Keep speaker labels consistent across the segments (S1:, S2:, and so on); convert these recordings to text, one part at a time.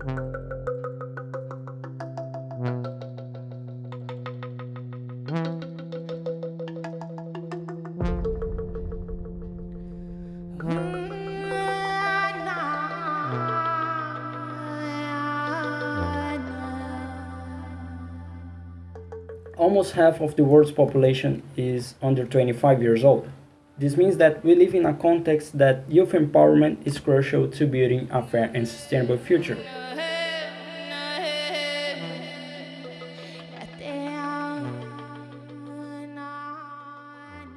S1: Almost half of the world's population is under 25 years old. This means that we live in a context that youth empowerment is crucial to building a fair and sustainable future.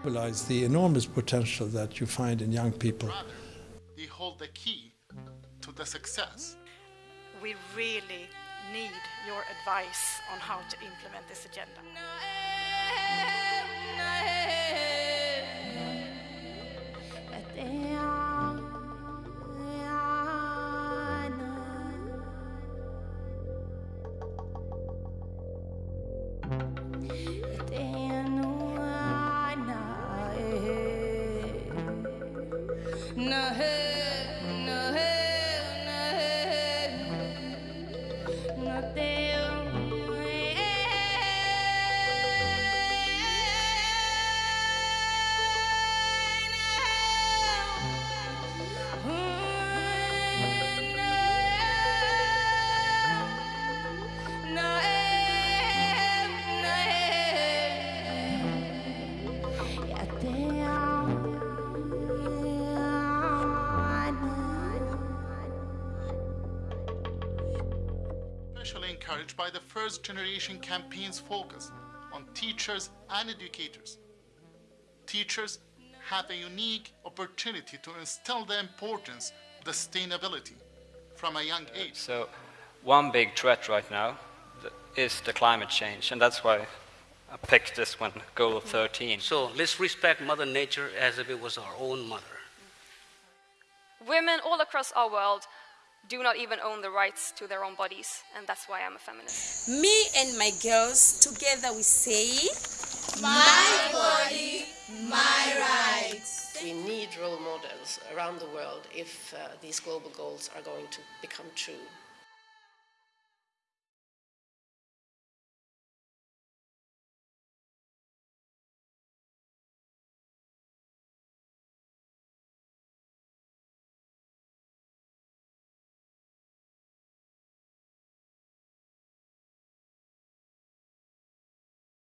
S2: Realize the enormous potential that you find in young people.
S3: They hold the key to the success.
S4: We really need your advice on how to implement this agenda. No.
S3: Especially encouraged by the first generation campaign's focus on teachers and educators. Teachers have a unique opportunity to instill the importance of sustainability from a young uh, age.
S5: So one big threat right now is the climate change, and that's why I picked this one, goal 13.
S6: So let's respect Mother Nature as if it was our own mother.
S7: Women all across our world do not even own the rights to their own bodies, and that's why I'm a feminist.
S8: Me and my girls, together we say,
S9: My body, my rights.
S10: We need role models around the world if uh, these global goals are going to become true.